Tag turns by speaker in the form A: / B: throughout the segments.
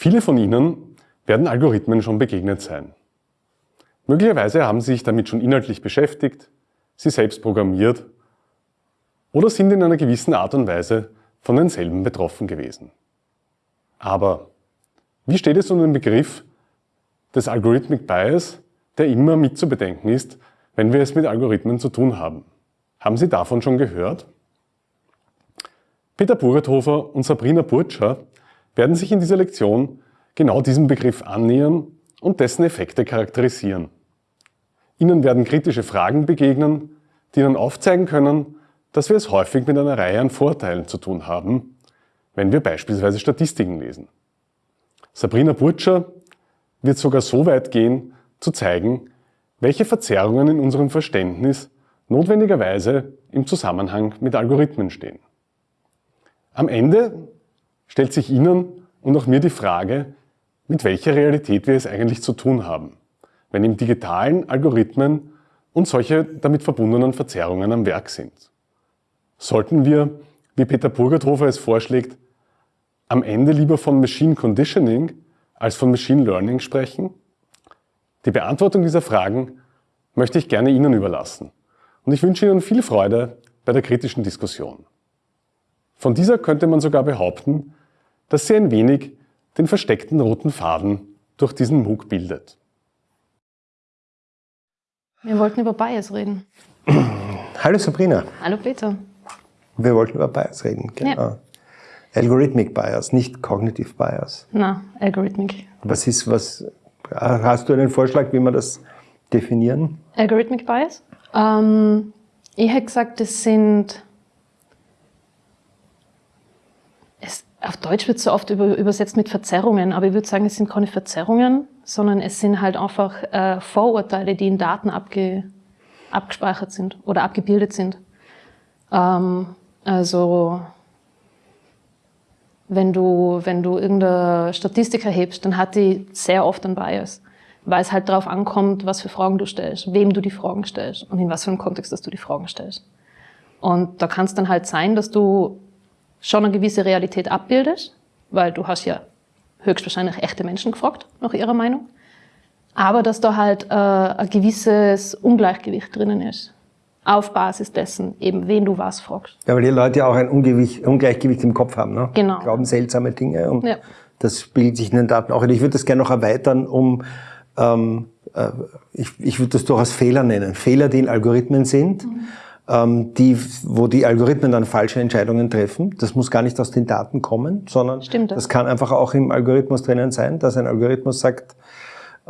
A: Viele von Ihnen werden Algorithmen schon begegnet sein. Möglicherweise haben Sie sich damit schon inhaltlich beschäftigt, sie selbst programmiert oder sind in einer gewissen Art und Weise von denselben betroffen gewesen. Aber wie steht es um den Begriff des Algorithmic Bias, der immer mit zu bedenken ist, wenn wir es mit Algorithmen zu tun haben? Haben Sie davon schon gehört? Peter Burethofer und Sabrina Burtscher werden sich in dieser Lektion genau diesem Begriff annähern und dessen Effekte charakterisieren. Ihnen werden kritische Fragen begegnen, die Ihnen aufzeigen können, dass wir es häufig mit einer Reihe an Vorteilen zu tun haben, wenn wir beispielsweise Statistiken lesen. Sabrina Burtscher wird sogar so weit gehen, zu zeigen, welche Verzerrungen in unserem Verständnis notwendigerweise im Zusammenhang mit Algorithmen stehen. Am Ende stellt sich Ihnen und auch mir die Frage, mit welcher Realität wir es eigentlich zu tun haben, wenn im digitalen Algorithmen und solche damit verbundenen Verzerrungen am Werk sind. Sollten wir, wie Peter Burgerthofer es vorschlägt, am Ende lieber von Machine Conditioning als von Machine Learning sprechen? Die Beantwortung dieser Fragen möchte ich gerne Ihnen überlassen und ich wünsche Ihnen viel Freude bei der kritischen Diskussion. Von dieser könnte man sogar behaupten, dass sie ein wenig den versteckten roten Faden durch diesen MOOC bildet.
B: Wir wollten über Bias reden.
C: Hallo Sabrina.
B: Hallo Peter.
C: Wir wollten über Bias reden, genau. Ja. Algorithmic Bias, nicht Cognitive Bias.
B: Na, Algorithmic.
C: Was ist, was, hast du einen Vorschlag, wie wir das definieren?
B: Algorithmic Bias? Ähm, ich hätte gesagt, das sind auf Deutsch wird so oft über, übersetzt mit Verzerrungen, aber ich würde sagen, es sind keine Verzerrungen, sondern es sind halt einfach äh, Vorurteile, die in Daten abge, abgespeichert sind oder abgebildet sind. Ähm, also wenn du, wenn du irgendeine Statistik erhebst, dann hat die sehr oft einen Bias, weil es halt darauf ankommt, was für Fragen du stellst, wem du die Fragen stellst und in was für einem Kontext, dass du die Fragen stellst. Und da kann es dann halt sein, dass du schon eine gewisse Realität abbildest, weil du hast ja höchstwahrscheinlich echte Menschen gefragt, nach ihrer Meinung. Aber dass da halt äh, ein gewisses Ungleichgewicht drinnen ist. Auf Basis dessen, eben wen du was fragst.
C: Ja, weil die Leute ja auch ein Ungewicht, Ungleichgewicht im Kopf haben. Ne?
B: Genau.
C: Glauben seltsame Dinge und ja. das spiegelt sich in den Daten auch. Und ich würde das gerne noch erweitern, um ähm, äh, ich, ich würde das durchaus Fehler nennen. Fehler, die in Algorithmen sind. Mhm die, wo die Algorithmen dann falsche Entscheidungen treffen. Das muss gar nicht aus den Daten kommen, sondern
B: Stimmt,
C: das kann einfach auch im Algorithmus drinnen sein, dass ein Algorithmus sagt,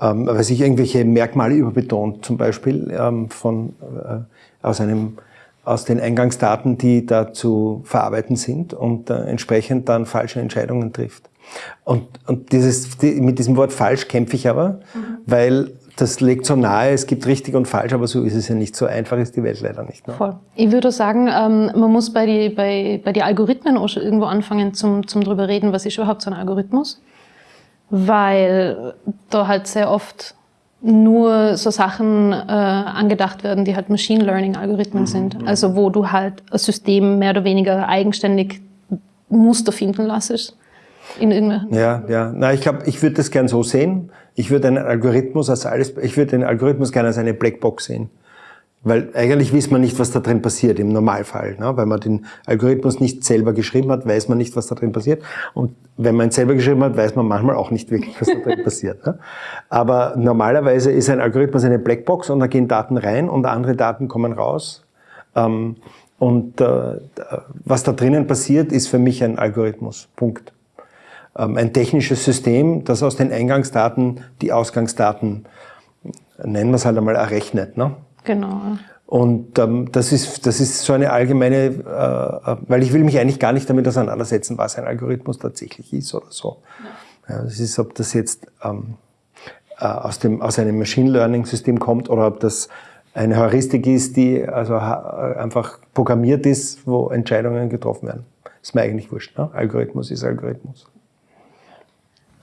C: ähm, weil sich irgendwelche Merkmale überbetont, zum Beispiel ähm, von, äh, aus, einem, aus den Eingangsdaten, die da zu verarbeiten sind und äh, entsprechend dann falsche Entscheidungen trifft. Und, und dieses, die, mit diesem Wort falsch kämpfe ich aber, mhm. weil das legt so nahe, es gibt richtig und falsch, aber so ist es ja nicht. So einfach ist die Welt leider nicht.
B: Ne? Voll. Ich würde sagen, ähm, man muss bei den bei, bei die Algorithmen auch schon irgendwo anfangen zum, zum drüber reden, was ist überhaupt so ein Algorithmus. Weil da halt sehr oft nur so Sachen äh, angedacht werden, die halt Machine Learning Algorithmen mhm. sind. Also wo du halt ein System mehr oder weniger eigenständig Muster finden lässt in irgendwelchen.
C: Ja, ja. Na, ich glaube, ich würde das gern so sehen. Ich würde einen Algorithmus als alles, ich würde den Algorithmus gerne als eine Blackbox sehen. Weil eigentlich weiß man nicht, was da drin passiert im Normalfall. Ne? Weil man den Algorithmus nicht selber geschrieben hat, weiß man nicht, was da drin passiert. Und wenn man ihn selber geschrieben hat, weiß man manchmal auch nicht wirklich, was da drin passiert. Ne? Aber normalerweise ist ein Algorithmus eine Blackbox und da gehen Daten rein und andere Daten kommen raus. Ähm, und äh, was da drinnen passiert, ist für mich ein Algorithmus. Punkt. Ähm, ein technisches System, das aus den Eingangsdaten die Ausgangsdaten, nennen wir es halt einmal, errechnet. Ne?
B: Genau.
C: Und ähm, das, ist, das ist so eine allgemeine, äh, weil ich will mich eigentlich gar nicht damit auseinandersetzen, was ein Algorithmus tatsächlich ist oder so. Ja. ja das ist, ob das jetzt ähm, äh, aus, dem, aus einem Machine Learning System kommt oder ob das eine Heuristik ist, die also einfach programmiert ist, wo Entscheidungen getroffen werden. Ist mir eigentlich wurscht. Ne? Algorithmus ist Algorithmus.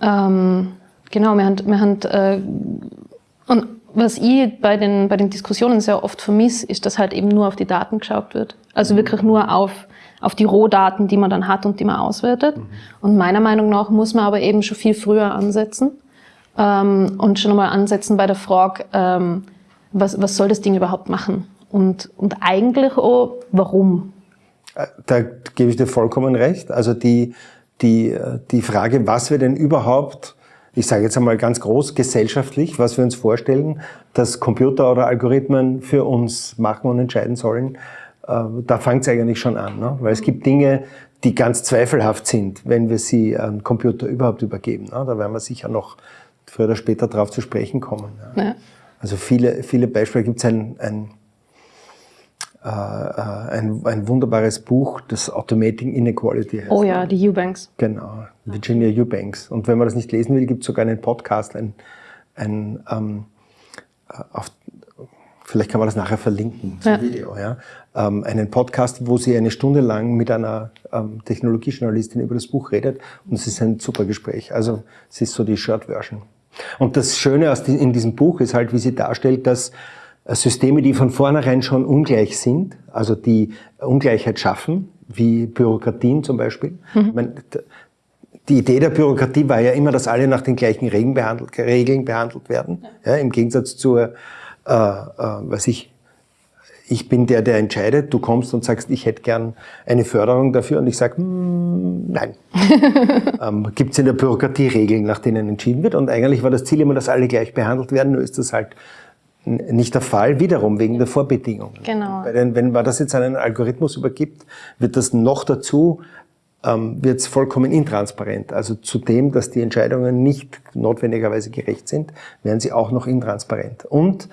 B: Ähm, genau, wir haben, wir haben äh, und was ich bei den, bei den Diskussionen sehr oft vermisse, ist, dass halt eben nur auf die Daten geschaut wird. Also wirklich nur auf, auf die Rohdaten, die man dann hat und die man auswertet. Mhm. Und meiner Meinung nach muss man aber eben schon viel früher ansetzen ähm, und schon einmal ansetzen bei der Frage, ähm, was, was soll das Ding überhaupt machen? Und, und eigentlich auch, warum?
C: Äh, da gebe ich dir vollkommen recht. Also die, die, die Frage, was wir denn überhaupt ich sage jetzt einmal ganz groß gesellschaftlich, was wir uns vorstellen, dass Computer oder Algorithmen für uns machen und entscheiden sollen, äh, da fängt es eigentlich schon an. Ne? Weil es gibt Dinge, die ganz zweifelhaft sind, wenn wir sie an Computer überhaupt übergeben. Ne? Da werden wir sicher noch früher oder später darauf zu sprechen kommen. Ja. Ja. Also viele, viele Beispiele gibt es ein, ein äh, äh, ein, ein wunderbares Buch, das Automating Inequality heißt.
B: Oh ja, die Eubanks.
C: Genau, Virginia Eubanks. Und wenn man das nicht lesen will, gibt es sogar einen Podcast, ein, ein ähm, äh, auf, vielleicht kann man das nachher verlinken, zum ja. Video, ja. Ähm, einen Podcast, wo sie eine Stunde lang mit einer ähm, Technologiejournalistin über das Buch redet und es ist ein super Gespräch. Also es ist so die Short-Version. Und das Schöne in diesem Buch ist halt, wie sie darstellt, dass Systeme, die von vornherein schon ungleich sind, also die Ungleichheit schaffen, wie Bürokratien zum Beispiel. Mhm. Meine, die Idee der Bürokratie war ja immer, dass alle nach den gleichen Regeln behandelt, Regeln behandelt werden. Ja, Im Gegensatz zur, äh, äh, was ich, ich bin der, der entscheidet. Du kommst und sagst, ich hätte gern eine Förderung dafür und ich sage, mm, nein. ähm, Gibt es in der Bürokratie Regeln, nach denen entschieden wird? Und eigentlich war das Ziel immer, dass alle gleich behandelt werden. Nur ist das halt nicht der Fall, wiederum wegen der Vorbedingungen.
B: Genau.
C: Denn wenn man das jetzt an einen Algorithmus übergibt, wird das noch dazu, ähm, wird es vollkommen intransparent. Also zu dem, dass die Entscheidungen nicht notwendigerweise gerecht sind, werden sie auch noch intransparent. Und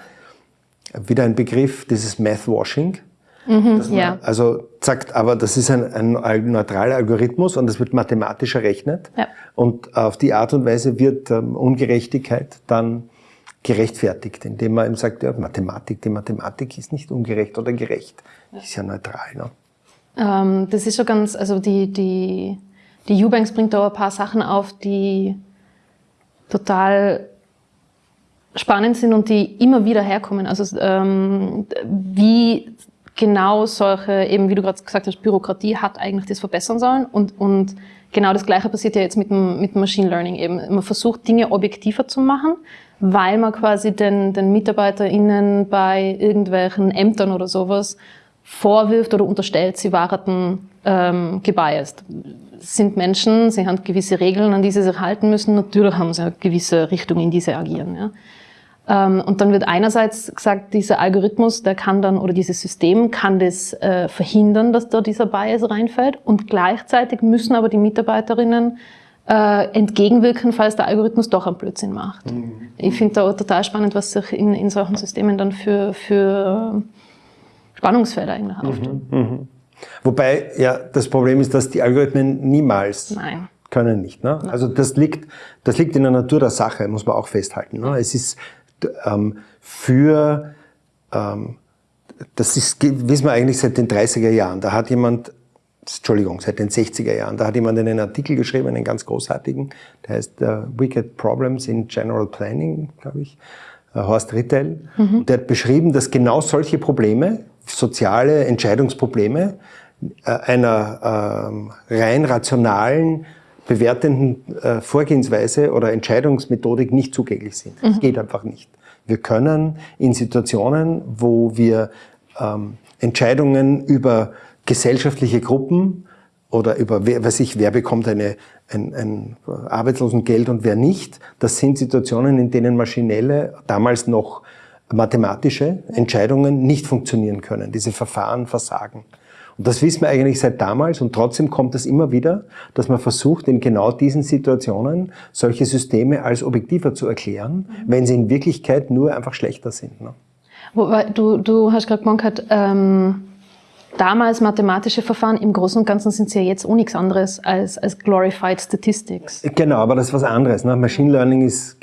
C: wieder ein Begriff, dieses Math-Washing.
B: Mhm, ja.
C: Also sagt, aber das ist ein, ein neutraler Algorithmus und das wird mathematisch errechnet. Ja. Und auf die Art und Weise wird ähm, Ungerechtigkeit dann gerechtfertigt, indem man eben sagt, ja, Mathematik, die Mathematik ist nicht ungerecht oder gerecht, ja. ist ja neutral. Ne?
B: Ähm, das ist schon ganz, also die, die, die Eubanks bringt da ein paar Sachen auf, die total spannend sind und die immer wieder herkommen. Also ähm, wie genau solche, eben wie du gerade gesagt hast, Bürokratie hat eigentlich das verbessern sollen und, und genau das Gleiche passiert ja jetzt mit dem, mit dem Machine Learning eben. Man versucht Dinge objektiver zu machen, weil man quasi den, den MitarbeiterInnen bei irgendwelchen Ämtern oder sowas vorwirft oder unterstellt, sie waren ähm, gebiased. Sind Menschen, sie haben gewisse Regeln, an die sie sich halten müssen. Natürlich haben sie eine gewisse Richtung, in die sie agieren. Ja. Ähm, und dann wird einerseits gesagt, dieser Algorithmus, der kann dann, oder dieses System kann das äh, verhindern, dass da dieser Bias reinfällt. Und gleichzeitig müssen aber die Mitarbeiterinnen äh, entgegenwirken, falls der Algorithmus doch einen Blödsinn macht. Mhm. Ich finde da total spannend, was sich in, in solchen Systemen dann für, für Spannungsfelder eigentlich mhm. auftun.
C: Mhm. Wobei, ja, das Problem ist, dass die Algorithmen niemals
B: Nein.
C: können nicht. Ne? Also das liegt, das liegt in der Natur der Sache, muss man auch festhalten. Ne? Es ist ähm, für, ähm, das ist, wissen wir eigentlich seit den 30er Jahren, da hat jemand Entschuldigung, seit den 60er Jahren. Da hat jemand einen Artikel geschrieben, einen ganz großartigen, der heißt uh, Wicked Problems in General Planning, glaube ich, uh, Horst Rittel. Mhm. Der hat beschrieben, dass genau solche Probleme, soziale Entscheidungsprobleme, uh, einer ähm, rein rationalen, bewertenden Vorgehensweise oder Entscheidungsmethodik nicht zugänglich sind. Das mhm. geht einfach nicht. Wir können in Situationen, wo wir ähm, Entscheidungen über gesellschaftliche Gruppen oder über, wer, weiß ich, wer bekommt eine, ein, ein Arbeitslosengeld und wer nicht. Das sind Situationen, in denen maschinelle, damals noch mathematische Entscheidungen nicht funktionieren können. Diese Verfahren versagen. Und das wissen wir eigentlich seit damals und trotzdem kommt es immer wieder, dass man versucht, in genau diesen Situationen solche Systeme als objektiver zu erklären, wenn sie in Wirklichkeit nur einfach schlechter sind. Ne?
B: Du, du hast gerade gesagt, ähm damals mathematische Verfahren, im Großen und Ganzen sind sie ja jetzt auch nichts anderes als, als Glorified Statistics.
C: Genau, aber das ist was anderes. Ne? Machine Learning ist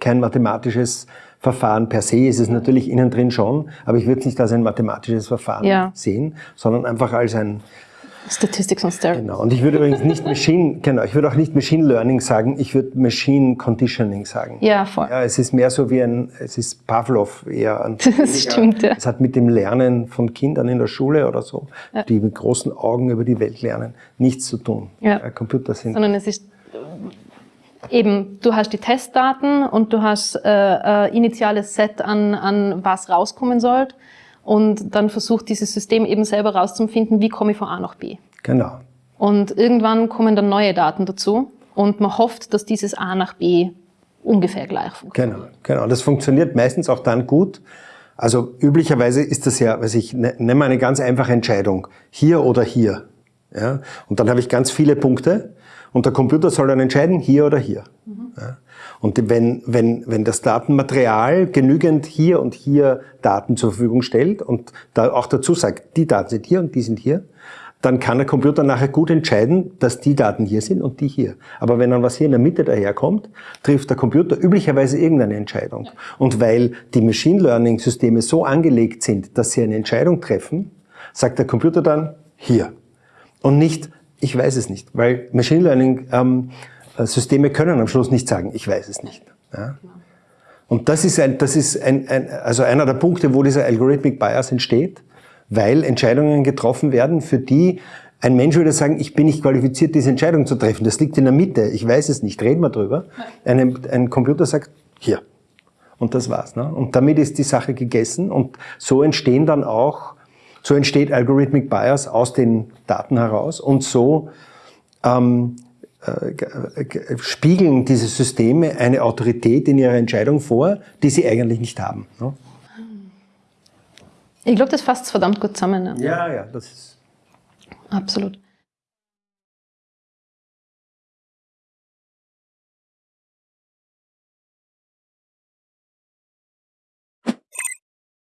C: kein mathematisches Verfahren per se, ist es natürlich innen drin schon, aber ich würde es nicht als ein mathematisches Verfahren ja. sehen, sondern einfach als ein,
B: Statistics on Steroids.
C: Genau. Und ich würde übrigens nicht Machine, genau, ich würde auch nicht Machine Learning sagen, ich würde Machine Conditioning sagen.
B: Ja, voll.
C: Ja, es ist mehr so wie ein, es ist Pavlov eher. Ein,
B: Das stimmt, ja.
C: Es hat mit dem Lernen von Kindern in der Schule oder so, die mit großen Augen über die Welt lernen, nichts zu tun.
B: Ja.
C: Computer sind
B: sondern es ist eben, du hast die Testdaten und du hast äh, äh, initiales Set an, an was rauskommen soll und dann versucht dieses System eben selber rauszufinden, wie komme ich von A nach B.
C: Genau.
B: Und irgendwann kommen dann neue Daten dazu und man hofft, dass dieses A nach B ungefähr gleich funktioniert.
C: Genau, genau. Das funktioniert meistens auch dann gut. Also üblicherweise ist das ja, weiß ich, ne- mal eine ganz einfache Entscheidung. Hier oder hier. Ja? Und dann habe ich ganz viele Punkte und der Computer soll dann entscheiden, hier oder hier. Ja? Und wenn, wenn, wenn das Datenmaterial genügend hier und hier Daten zur Verfügung stellt und da auch dazu sagt, die Daten sind hier und die sind hier, dann kann der Computer nachher gut entscheiden, dass die Daten hier sind und die hier. Aber wenn dann was hier in der Mitte daherkommt, trifft der Computer üblicherweise irgendeine Entscheidung. Und weil die Machine Learning Systeme so angelegt sind, dass sie eine Entscheidung treffen, sagt der Computer dann hier. Und nicht, ich weiß es nicht. Weil Machine Learning ähm, Systeme können am Schluss nicht sagen, ich weiß es nicht. Ja? Und das ist, ein, das ist ein, ein, also einer der Punkte, wo dieser Algorithmic Bias entsteht, weil Entscheidungen getroffen werden, für die ein Mensch würde sagen, ich bin nicht qualifiziert, diese Entscheidung zu treffen. Das liegt in der Mitte, ich weiß es nicht, reden wir drüber. Ein, ein Computer sagt, hier. Und das war's. Ne? Und damit ist die Sache gegessen und so entstehen dann auch, so entsteht Algorithmic Bias aus den Daten heraus und so ähm, äh, spiegeln diese Systeme eine Autorität in ihrer Entscheidung vor, die sie eigentlich nicht haben. Ne?
B: Ich glaube, das fasst verdammt gut zusammen. Ja.
C: Ja, ja, das ist.
B: Absolut.